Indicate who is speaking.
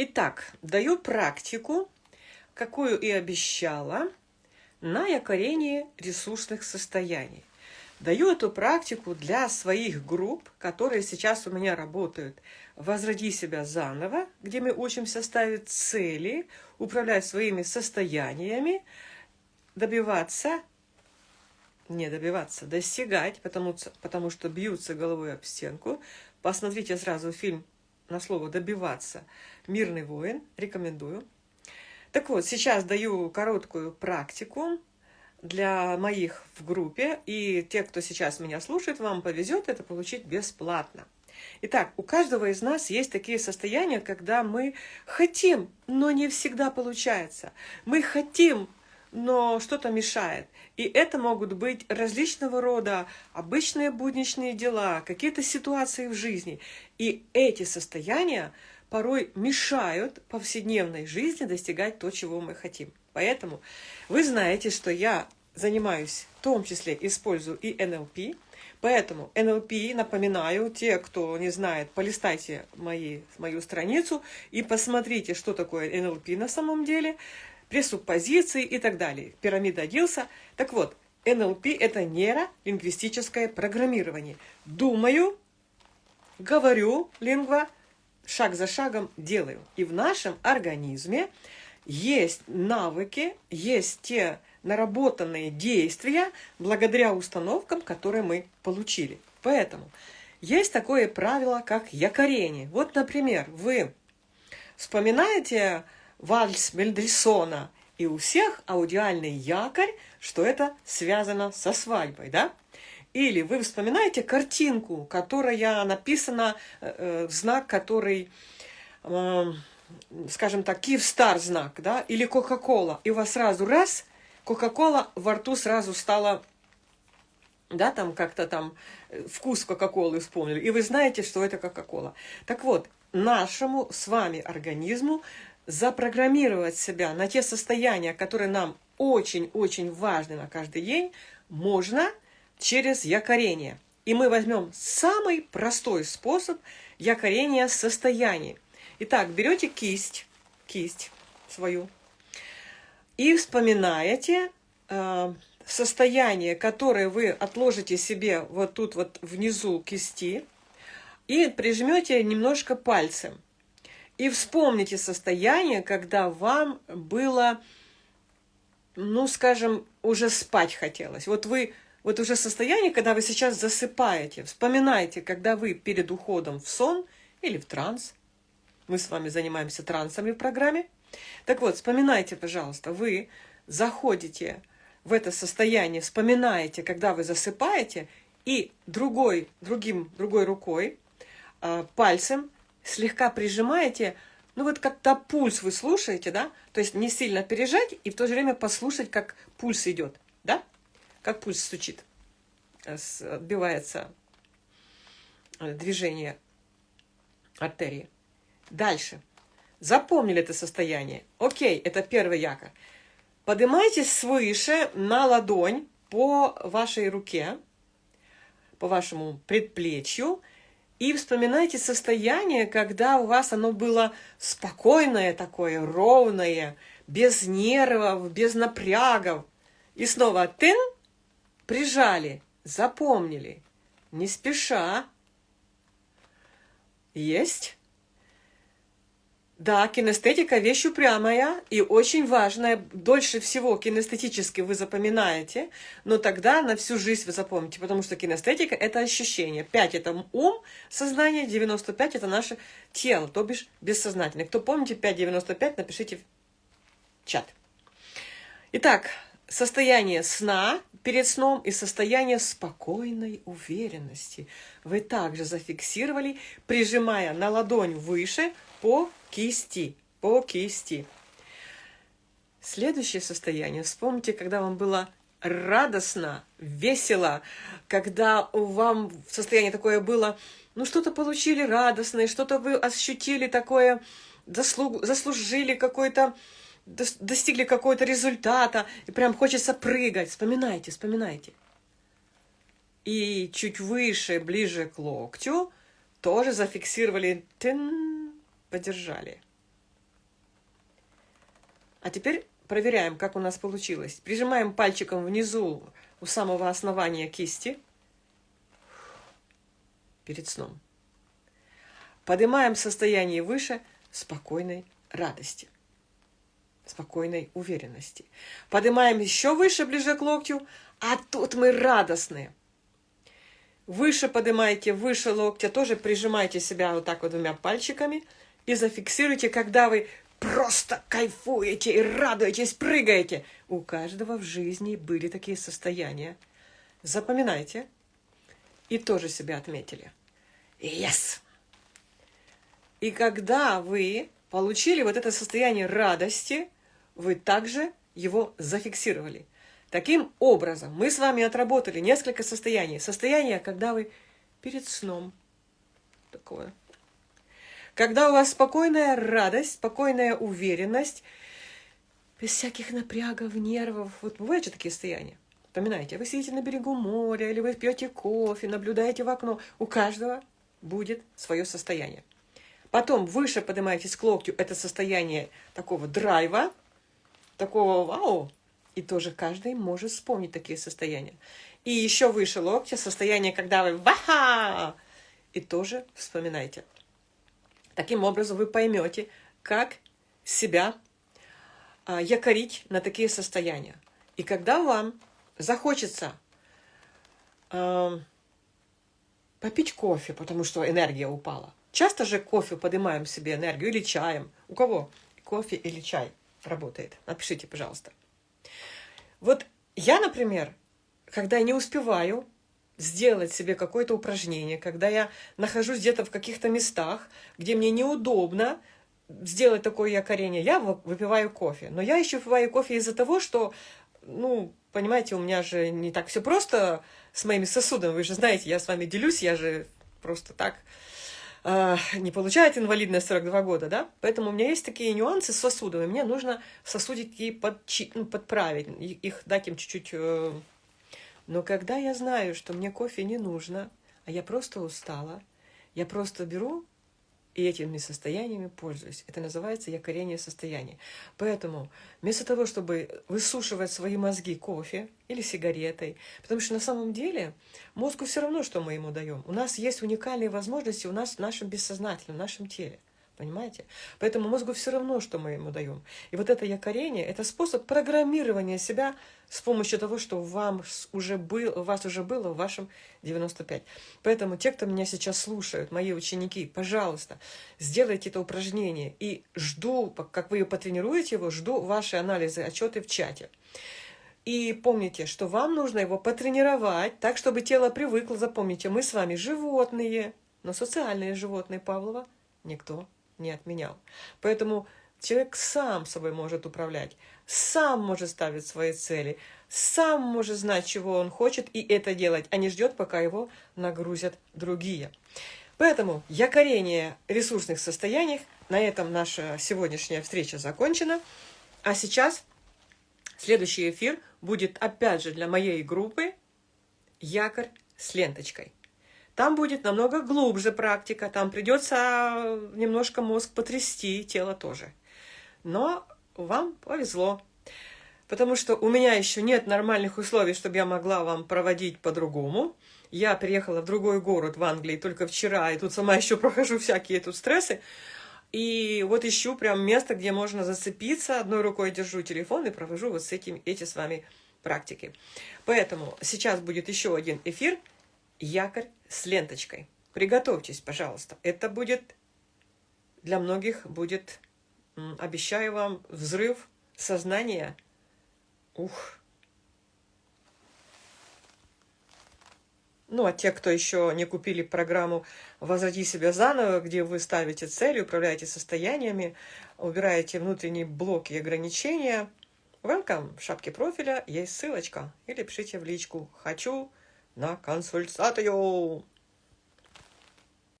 Speaker 1: Итак, даю практику, какую и обещала, на якорение ресурсных состояний. Даю эту практику для своих групп, которые сейчас у меня работают. «Возроди себя заново», где мы учимся ставить цели, управлять своими состояниями, добиваться, не добиваться, достигать, потому, потому что бьются головой об стенку. Посмотрите сразу фильм на слово «добиваться». «Мирный воин». Рекомендую. Так вот, сейчас даю короткую практику для моих в группе. И те, кто сейчас меня слушает, вам повезет это получить бесплатно. Итак, у каждого из нас есть такие состояния, когда мы хотим, но не всегда получается. Мы хотим, но что-то мешает. И это могут быть различного рода обычные будничные дела, какие-то ситуации в жизни. И эти состояния порой мешают повседневной жизни достигать то, чего мы хотим. Поэтому вы знаете, что я занимаюсь, в том числе использую и НЛП. Поэтому НЛП, напоминаю, те, кто не знает, полистайте мои, мою страницу и посмотрите, что такое НЛП на самом деле – пресуппозиции и так далее. Пирамида Дилса. Так вот, НЛП – это нейролингвистическое программирование. Думаю, говорю, лингва, шаг за шагом делаю. И в нашем организме есть навыки, есть те наработанные действия благодаря установкам, которые мы получили. Поэтому есть такое правило, как якорение. Вот, например, вы вспоминаете вальс Мельдрисона, и у всех аудиальный якорь, что это связано со свадьбой, да? Или вы вспоминаете картинку, которая написана, э, э знак, который, э, скажем так, Киевстар знак, да? Или Кока-Кола, и у вас сразу раз, Кока-Кола во рту сразу стала да, там как-то там э, вкус Кока-Колы вспомнили, и вы знаете, что это Кока-Кола. Так вот, нашему с вами организму запрограммировать себя на те состояния, которые нам очень-очень важны на каждый день, можно через якорение. И мы возьмем самый простой способ якорения состояний. Итак, берете кисть, кисть свою, и вспоминаете э, состояние, которое вы отложите себе вот тут вот внизу кисти, и прижмете немножко пальцем. И вспомните состояние, когда вам было, ну, скажем, уже спать хотелось. Вот вы, вот уже состояние, когда вы сейчас засыпаете. Вспоминайте, когда вы перед уходом в сон или в транс. Мы с вами занимаемся трансами в программе. Так вот, вспоминайте, пожалуйста, вы заходите в это состояние, вспоминаете, когда вы засыпаете, и другой, другим, другой рукой, а, пальцем слегка прижимаете, ну вот как-то пульс вы слушаете, да? То есть не сильно пережать и в то же время послушать, как пульс идет, да? Как пульс стучит, э, отбивается э, движение артерии. Дальше. Запомнили это состояние. Окей, это первый якорь. Поднимайтесь свыше на ладонь по вашей руке, по вашему предплечью, и вспоминайте состояние, когда у вас оно было спокойное такое, ровное, без нервов, без напрягов. И снова тын, прижали, запомнили, не спеша. Есть. Да, кинестетика – вещь упрямая и очень важная. Дольше всего кинестетически вы запоминаете, но тогда на всю жизнь вы запомните, потому что кинестетика – это ощущение. 5 – это ум, сознание, 95 – это наше тело, то бишь бессознательное. Кто помните 5,95, напишите в чат. Итак, состояние сна перед сном и состояние спокойной уверенности вы также зафиксировали, прижимая на ладонь выше по кисти, по кисти. Следующее состояние. Вспомните, когда вам было радостно, весело, когда вам состояние такое было, ну что-то получили радостное, что-то вы ощутили такое, заслуг, заслужили какой-то, достигли какого-то результата, и прям хочется прыгать. Вспоминайте, вспоминайте. И чуть выше, ближе к локтю, тоже зафиксировали, тын, подержали. А теперь проверяем, как у нас получилось. Прижимаем пальчиком внизу у самого основания кисти перед сном. Поднимаем состояние выше спокойной радости, спокойной уверенности. Поднимаем еще выше, ближе к локтю, а тут мы радостные. Выше поднимайте, выше локтя, тоже прижимайте себя вот так вот двумя пальчиками и зафиксируйте, когда вы просто кайфуете и радуетесь, прыгаете. У каждого в жизни были такие состояния. Запоминайте. И тоже себя отметили. Yes! И когда вы получили вот это состояние радости, вы также его зафиксировали. Таким образом, мы с вами отработали несколько состояний. Состояние, когда вы перед сном. Такое. Когда у вас спокойная радость, спокойная уверенность, без всяких напрягов, нервов. Вот бывают же такие состояния. Вспоминайте, вы сидите на берегу моря, или вы пьете кофе, наблюдаете в окно. У каждого будет свое состояние. Потом выше поднимаетесь к локтю, это состояние такого драйва, такого вау, и тоже каждый может вспомнить такие состояния. И еще выше локтя состояние, когда вы ваха, и тоже вспоминайте. Таким образом вы поймете, как себя а, якорить на такие состояния. И когда вам захочется а, попить кофе, потому что энергия упала, Часто же кофе поднимаем себе энергию или чаем. У кого кофе или чай работает? Напишите, пожалуйста. Вот я, например, когда не успеваю сделать себе какое-то упражнение, когда я нахожусь где-то в каких-то местах, где мне неудобно сделать такое якорение, я выпиваю кофе. Но я еще выпиваю кофе из-за того, что, ну, понимаете, у меня же не так все просто с моими сосудами. Вы же знаете, я с вами делюсь, я же просто так э, не получает инвалидность 42 года, да? Поэтому у меня есть такие нюансы с сосудами. Мне нужно сосудики подчи, ну, подправить, их дать им чуть-чуть... Э... Но когда я знаю, что мне кофе не нужно, а я просто устала, я просто беру и этими состояниями пользуюсь. Это называется якорение состояния. Поэтому вместо того, чтобы высушивать свои мозги кофе или сигаретой, потому что на самом деле мозгу все равно, что мы ему даем. У нас есть уникальные возможности у нас в нашем бессознательном, в нашем теле. Понимаете? Поэтому мозгу все равно, что мы ему даем. И вот это якорение – это способ программирования себя с помощью того, что вам уже был, у вас уже было в вашем 95. Поэтому те, кто меня сейчас слушают, мои ученики, пожалуйста, сделайте это упражнение. И жду, как вы потренируете его, жду ваши анализы, отчеты в чате. И помните, что вам нужно его потренировать так, чтобы тело привыкло. Запомните, мы с вами животные, но социальные животные Павлова никто не отменял. Поэтому человек сам собой может управлять, сам может ставить свои цели, сам может знать, чего он хочет, и это делать, а не ждет, пока его нагрузят другие. Поэтому якорение ресурсных состояний. На этом наша сегодняшняя встреча закончена. А сейчас следующий эфир будет опять же для моей группы «Якорь с ленточкой». Там будет намного глубже практика, там придется немножко мозг потрясти, тело тоже. Но вам повезло, потому что у меня еще нет нормальных условий, чтобы я могла вам проводить по-другому. Я приехала в другой город в Англии только вчера, и тут сама еще прохожу всякие тут стрессы. И вот ищу прям место, где можно зацепиться, одной рукой держу телефон и провожу вот с этим, эти с вами практики. Поэтому сейчас будет еще один эфир – якорь с ленточкой. Приготовьтесь, пожалуйста. Это будет, для многих будет, обещаю вам, взрыв сознания. Ух! Ну, а те, кто еще не купили программу «Возроди себя заново», где вы ставите цели, управляете состояниями, убираете внутренние блоки и ограничения, welcome, в шапке профиля есть ссылочка. Или пишите в личку «Хочу な感想スタートよ